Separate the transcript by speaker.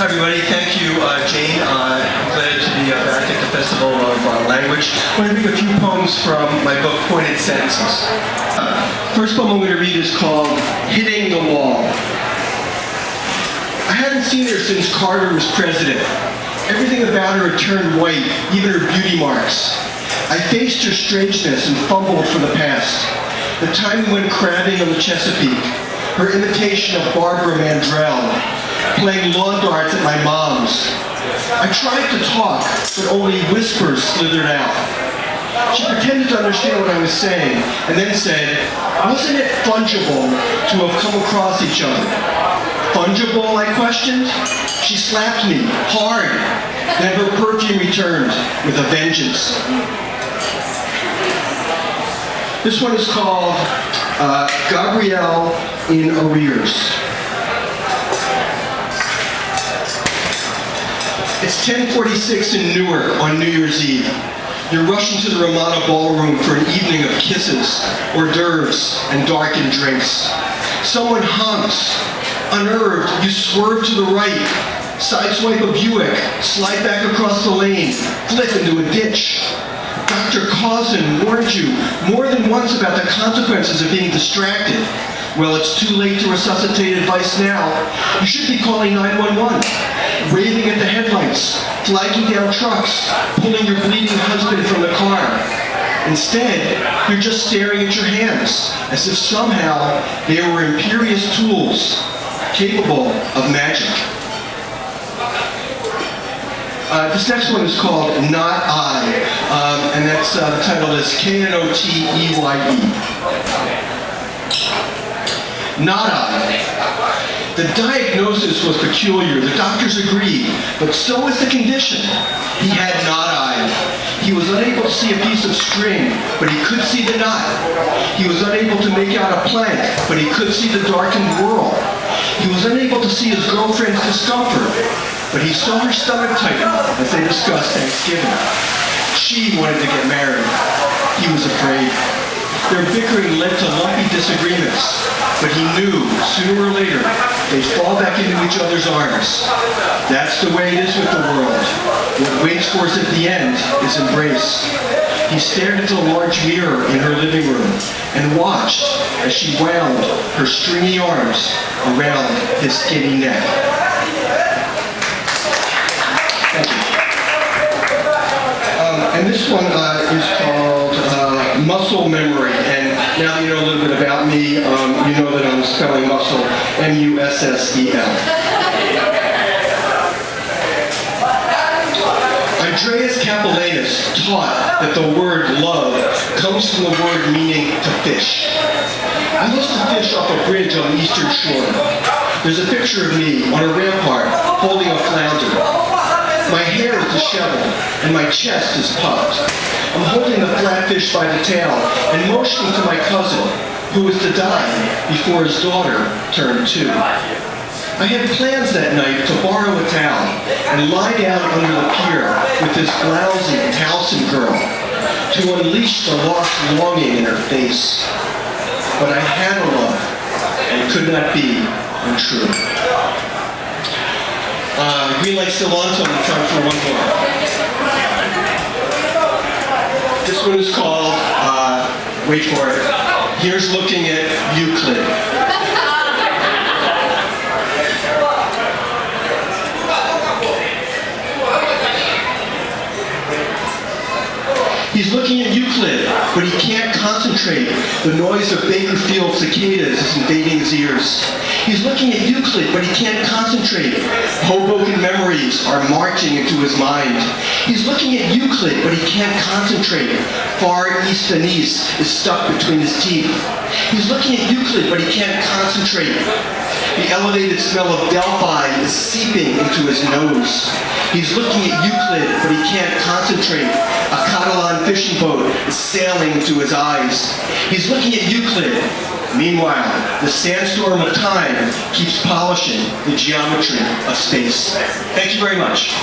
Speaker 1: Hi everybody, thank you uh, Jane. Uh, I'm glad to be uh, back at the Festival of uh, Language. I'm going to read a few poems from my book Pointed Sentences. Uh, first poem I'm going to read is called Hitting the Wall. I hadn't seen her since Carter was president. Everything about her had turned white, even her beauty marks. I faced her strangeness and fumbled for the past. The time we went crabbing on the Chesapeake, her imitation of Barbara Mandrell, playing lawn darts at my mom's. I tried to talk, but only whispers slithered out. She pretended to understand what I was saying, and then said, wasn't it fungible to have come across each other? Fungible, I questioned. She slapped me, hard. Then her perfume returned with a vengeance. This one is called uh, Gabrielle in Arrears. It's 1046 in Newark on New Year's Eve. You're rushing to the Ramada Ballroom for an evening of kisses, hors d'oeuvres, and darkened drinks. Someone honks. Unnerved, you swerve to the right, sideswipe a Buick, slide back across the lane, flip into a ditch. Dr. Cousin warned you more than once about the consequences of being distracted. Well, it's too late to resuscitate advice now. You should be calling 911 waving at the headlights, flagging down trucks, pulling your bleeding husband from the car. Instead, you're just staring at your hands, as if somehow they were imperious tools, capable of magic. Uh, this next one is called Not I, um, and that's uh, the title is K-N-O-T-E-Y-E. -E. Not I. The diagnosis was peculiar. The doctors agreed, but so was the condition. He had knot eye. He was unable to see a piece of string, but he could see the knot. He was unable to make out a plank, but he could see the darkened world. He was unable to see his girlfriend's discomfort, but he saw her stomach tighten as they discussed Thanksgiving. She wanted to get married. He was afraid. Their bickering led to lumpy disagreements, but he knew sooner or later they'd fall back into each other's arms. That's the way it is with the world. What waits for us at the end is embrace. He stared into the large mirror in her living room and watched as she wound her stringy arms around his skinny neck. Thank you. Um, and this one uh, is called Muscle Memory. And now that you know a little bit about me, um, you know that I'm spelling muscle M-U-S-S-E-L. Andreas Capellanus taught that the word love comes from the word meaning to fish. I used to fish off a bridge on the eastern shore. There's a picture of me on a rampart holding a flounder. My hair is disheveled, and my chest is puffed. I'm holding the flatfish by the tail and motioning to my cousin, who was to die before his daughter turned two. I had plans that night to borrow a towel and lie down under the pier with this blousy Towson girl to unleash the lost longing in her face. But I had a love and could not be untrue. Uh, green light still on, so I'm for one more. This one is called, uh, wait for it, Here's Looking at Euclid. Euclid, but he can't concentrate. The noise of Bakersfield cicadas is invading his ears. He's looking at Euclid, but he can't concentrate. Hoboken memories are marching into his mind. He's looking at Euclid, but he can't concentrate. Far East and East is stuck between his teeth. He's looking at Euclid, but he can't concentrate. The elevated smell of Delphi is seeping into his nose. He's looking at Euclid, but he can't concentrate. A Catalan fishing boat is sailing into his eyes. He's looking at Euclid, Meanwhile, the sandstorm of time keeps polishing the geometry of space. Thank you very much.